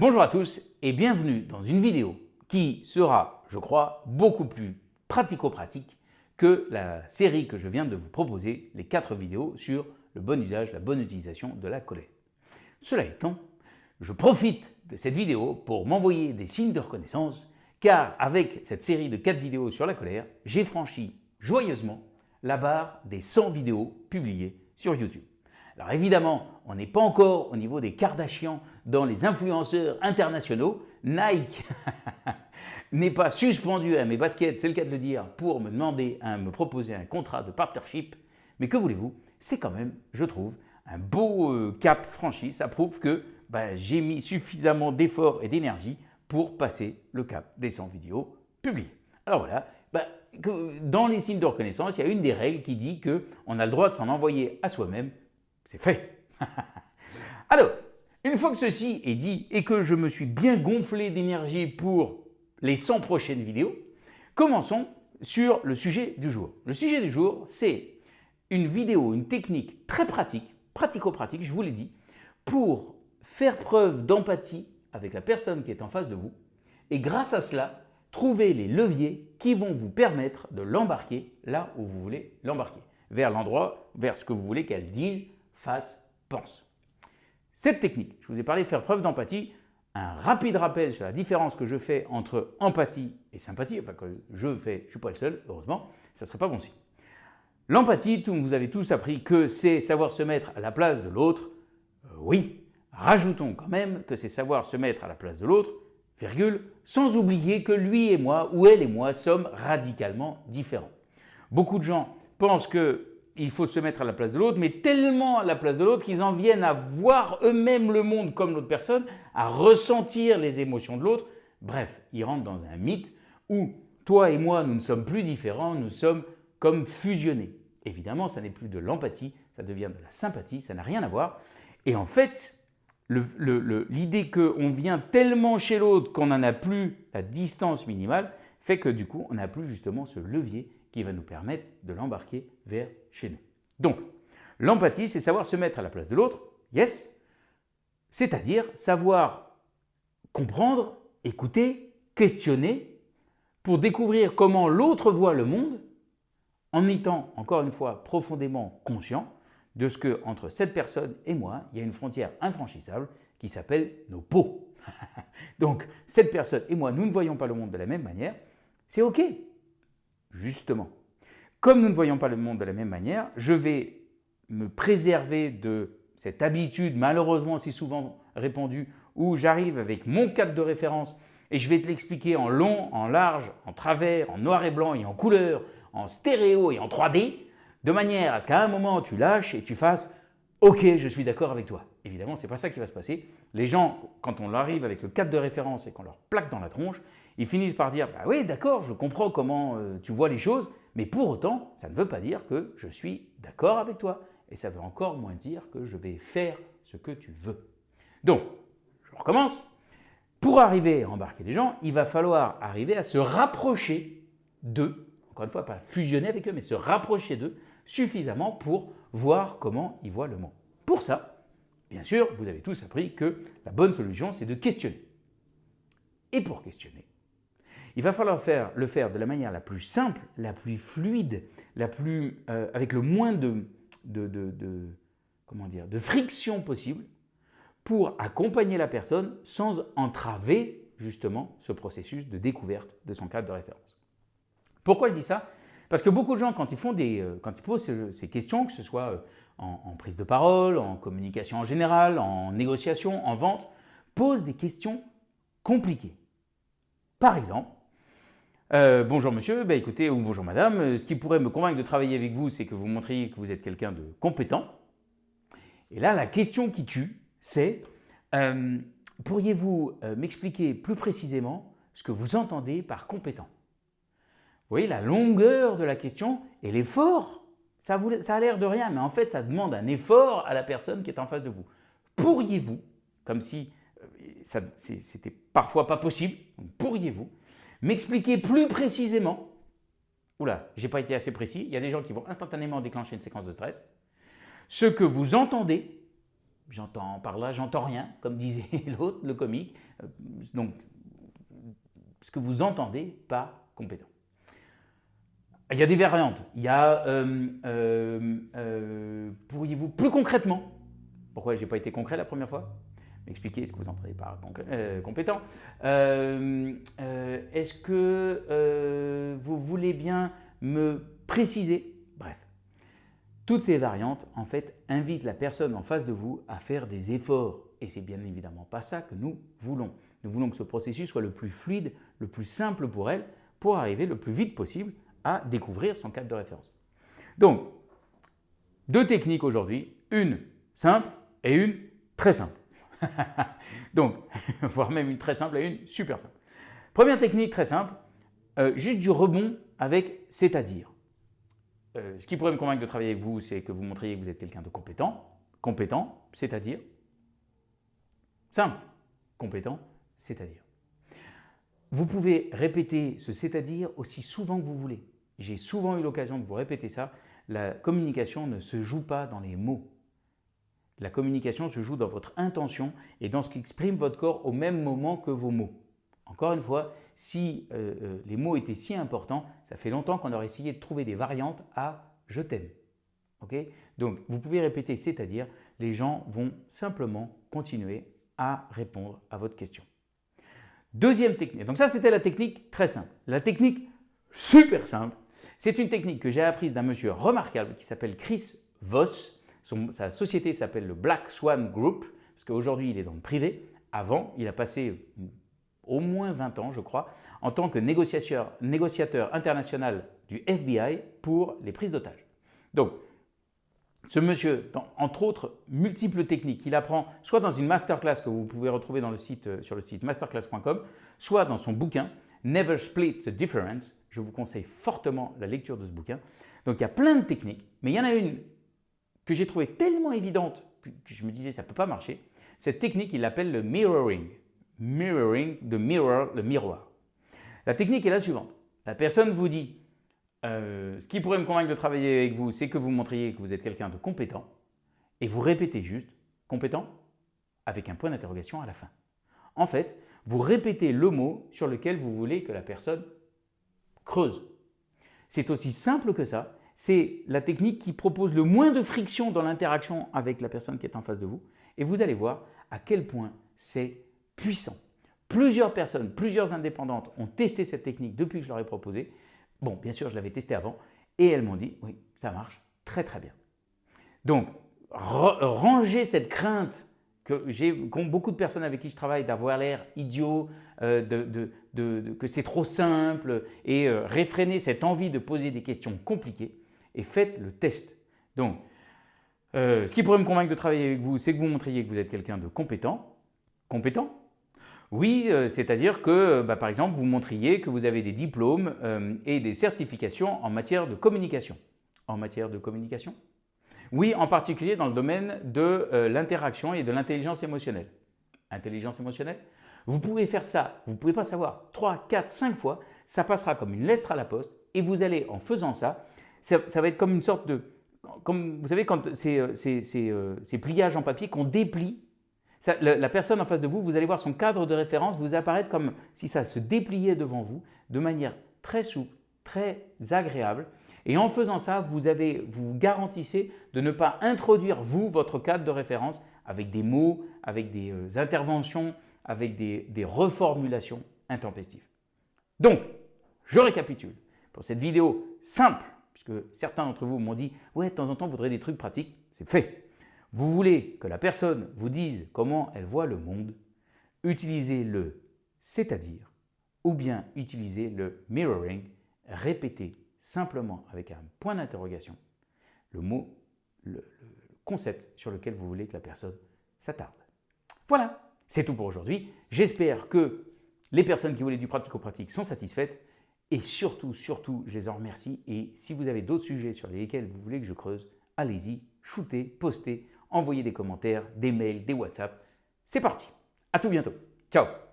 Bonjour à tous et bienvenue dans une vidéo qui sera, je crois, beaucoup plus pratico-pratique que la série que je viens de vous proposer, les quatre vidéos sur le bon usage, la bonne utilisation de la colère. Cela étant, je profite de cette vidéo pour m'envoyer des signes de reconnaissance car avec cette série de quatre vidéos sur la colère, j'ai franchi joyeusement la barre des 100 vidéos publiées sur YouTube. Alors évidemment, on n'est pas encore au niveau des Kardashians dans les influenceurs internationaux. Nike n'est pas suspendu à mes baskets, c'est le cas de le dire, pour me demander, à me proposer un contrat de partnership. Mais que voulez-vous? C'est quand même, je trouve, un beau euh, cap franchi. Ça prouve que bah, j'ai mis suffisamment d'efforts et d'énergie pour passer le cap des 100 vidéos publiées. Alors voilà, bah, dans les signes de reconnaissance, il y a une des règles qui dit qu'on a le droit de s'en envoyer à soi-même c'est fait Alors, une fois que ceci est dit et que je me suis bien gonflé d'énergie pour les 100 prochaines vidéos, commençons sur le sujet du jour. Le sujet du jour, c'est une vidéo, une technique très pratique, pratico-pratique, je vous l'ai dit, pour faire preuve d'empathie avec la personne qui est en face de vous et grâce à cela, trouver les leviers qui vont vous permettre de l'embarquer là où vous voulez l'embarquer, vers l'endroit, vers ce que vous voulez qu'elle dise, face, pense. Cette technique, je vous ai parlé de faire preuve d'empathie, un rapide rappel sur la différence que je fais entre empathie et sympathie, enfin que je fais, je ne suis pas le seul, heureusement, ça ne serait pas bon signe. L'empathie, vous avez tous appris que c'est savoir se mettre à la place de l'autre, euh, oui, rajoutons quand même que c'est savoir se mettre à la place de l'autre, virgule, sans oublier que lui et moi, ou elle et moi, sommes radicalement différents. Beaucoup de gens pensent que il faut se mettre à la place de l'autre, mais tellement à la place de l'autre qu'ils en viennent à voir eux-mêmes le monde comme l'autre personne, à ressentir les émotions de l'autre. Bref, ils rentrent dans un mythe où toi et moi, nous ne sommes plus différents, nous sommes comme fusionnés. Évidemment, ça n'est plus de l'empathie, ça devient de la sympathie, ça n'a rien à voir. Et en fait, l'idée qu'on vient tellement chez l'autre qu'on n'en a plus la distance minimale fait que du coup, on n'a plus justement ce levier qui va nous permettre de l'embarquer vers chez nous. Donc, l'empathie, c'est savoir se mettre à la place de l'autre, yes, c'est-à-dire savoir comprendre, écouter, questionner pour découvrir comment l'autre voit le monde en étant, encore une fois, profondément conscient de ce que entre cette personne et moi, il y a une frontière infranchissable qui s'appelle nos peaux. Donc, cette personne et moi, nous ne voyons pas le monde de la même manière, c'est OK, justement. Comme nous ne voyons pas le monde de la même manière, je vais me préserver de cette habitude malheureusement si souvent répandue où j'arrive avec mon cadre de référence et je vais te l'expliquer en long, en large, en travers, en noir et blanc et en couleur, en stéréo et en 3D, de manière à ce qu'à un moment tu lâches et tu fasses « Ok, je suis d'accord avec toi ». Évidemment, ce n'est pas ça qui va se passer. Les gens, quand on arrive avec le cadre de référence et qu'on leur plaque dans la tronche, ils finissent par dire bah « oui, d'accord, je comprends comment euh, tu vois les choses, mais pour autant, ça ne veut pas dire que je suis d'accord avec toi. Et ça veut encore moins dire que je vais faire ce que tu veux. Donc, je recommence. Pour arriver à embarquer les gens, il va falloir arriver à se rapprocher d'eux, encore une fois, pas fusionner avec eux, mais se rapprocher d'eux suffisamment pour voir comment ils voient le monde. Pour ça, bien sûr, vous avez tous appris que la bonne solution, c'est de questionner. Et pour questionner, il va falloir faire, le faire de la manière la plus simple, la plus fluide, euh, avec le moins de, friction possible pour accompagner la personne sans entraver justement ce processus de découverte de son cadre de référence. Pourquoi je dis ça? Parce que beaucoup de gens, quand ils, euh, posent ces questions, que ce soit euh, en prise de parole, en communication en général, en négociation, en vente, posent des questions compliquées. Par exemple, euh, bonjour monsieur, bah, écoutez, ou bonjour madame, euh, ce qui pourrait me convaincre de travailler avec vous, c'est que vous montriez que vous êtes quelqu'un de compétent. Et là, la question qui tue, c'est euh, pourriez-vous m'expliquer plus précisément ce que vous entendez par compétent? Vous voyez, la longueur de la question et l'effort, ça, ça a l'air de rien, mais en fait, ça demande un effort à la personne qui est en face de vous. Pourriez-vous, comme si c'était parfois pas possible, pourriez-vous M'expliquer plus précisément, oula, j'ai pas été assez précis, il y a des gens qui vont instantanément déclencher une séquence de stress, ce que vous entendez J'entends par là, j'entends rien, comme disait l'autre, le comique. Euh, donc, ce que vous entendez par compétent. Il y a des variantes. Il y a, pourriez-vous plus concrètement, pourquoi je n'ai pas été concret la première fois? Expliquer ce que vous entendez par compétent. Est-ce que vous voulez bien me préciser Bref, toutes ces variantes, en fait, invitent la personne en face de vous à faire des efforts. Et c'est bien évidemment pas ça que nous voulons. Nous voulons que ce processus soit le plus fluide, le plus simple pour elle, pour arriver le plus vite possible à découvrir son cadre de référence. Donc, deux techniques aujourd'hui, une simple et une très simple. Donc, voire même une très simple et une super simple. Première technique très simple, euh, juste du rebond avec c'est-à-dire. Euh, ce qui pourrait me convaincre de travailler avec vous, c'est que vous montriez que vous êtes quelqu'un de compétent. Compétent, c'est-à-dire simple. Compétent, c'est-à-dire. Vous pouvez répéter ce c'est-à-dire aussi souvent que vous voulez. J'ai souvent eu l'occasion de vous répéter ça. La communication ne se joue pas dans les mots. La communication se joue dans votre intention et dans ce qui exprime votre corps au même moment que vos mots. Encore une fois, si euh, euh, les mots étaient si importants, ça fait longtemps qu'on aurait essayé de trouver des variantes à « je t'aime Donc, vous pouvez répéter, c'est-à-dire, les gens vont simplement continuer à répondre à votre question. Deuxième technique, donc ça c'était la technique très simple. La technique super simple, c'est une technique que j'ai apprise d'un monsieur remarquable qui s'appelle Chris Voss. Sa société s'appelle le Black Swan Group, parce qu'aujourd'hui il est dans le privé. Avant, il a passé au moins 20 ans, je crois, en tant que négociateur, international du FBI pour les prises d'otages. Donc, ce monsieur, entre autres multiples techniques, il apprend soit dans une masterclass que vous pouvez retrouver euh, sur le site masterclass.com, soit dans son bouquin Never Split the Difference. Je vous conseille fortement la lecture de ce bouquin. Donc il y a plein de techniques, mais il y en a une que j'ai trouvée tellement évidente que je me disais ça ne peut pas marcher. Cette technique, il l'appelle le mirroring mirroring, de mirror, le miroir. La technique est la suivante. La personne vous dit euh, ce qui pourrait me convaincre de travailler avec vous, c'est que vous montriez que vous êtes quelqu'un de compétent et vous répétez juste compétent avec un point d'interrogation à la fin. En fait, vous répétez le mot sur lequel vous voulez que la personne creuse. C'est aussi simple que ça. C'est la technique qui propose le moins de friction dans l'interaction avec la personne qui est en face de vous. Et vous allez voir à quel point c'est puissant. Plusieurs personnes, plusieurs indépendantes ont testé cette technique depuis que je leur ai proposé. Bon, bien sûr, je l'avais testé avant et elles m'ont dit, oui, ça marche très très bien. Donc, ranger cette crainte que j'ai beaucoup de personnes avec qui je travaille d'avoir l'air idiot, euh, que c'est trop simple et euh, réfréner cette envie de poser des questions compliquées et faites le test. Donc, euh, ce qui pourrait me convaincre de travailler avec vous, c'est que vous montriez que vous êtes quelqu'un de compétent. Compétent oui, euh, c'est-à-dire que, bah, par exemple, vous montriez que vous avez des diplômes euh, et des certifications en matière de communication. En matière de communication Oui, en particulier dans le domaine de l'interaction et de l'intelligence émotionnelle. Intelligence émotionnelle Vous pouvez faire ça, vous ne pouvez pas savoir, 3, 4, 5 fois, ça passera comme une lettre à la poste et vous allez, en faisant ça, ça, va être comme une sorte de… Comme, vous savez, quand ces pliages en papier qu'on déplie la, personne en face de vous, vous allez voir son cadre de référence vous apparaître comme si ça se dépliait devant vous de manière très souple, très agréable. Et en faisant ça, vous, avez, vous garantissez de ne pas introduire, vous, votre cadre de référence avec des mots, avec des euh, interventions, avec des, des reformulations intempestives. Donc, je récapitule. Pour cette vidéo simple, puisque certains d'entre vous m'ont dit « Ouais, de temps en temps, vous voudrez des trucs pratiques », c'est fait. Vous voulez que la personne vous dise comment elle voit le monde, utilisez le « c'est-à-dire » ou bien utilisez le « mirroring », répétez simplement avec un point d'interrogation le mot, le, concept sur lequel vous voulez que la personne s'attarde. Voilà, c'est tout pour aujourd'hui. J'espère que les personnes qui voulaient du pratico-pratique sont satisfaites et surtout, surtout, je les en remercie. Et si vous avez d'autres sujets sur lesquels vous voulez que je creuse, allez-y, shootez, postez, envoyez des commentaires, des mails, des WhatsApp. C'est parti, à tout bientôt. Ciao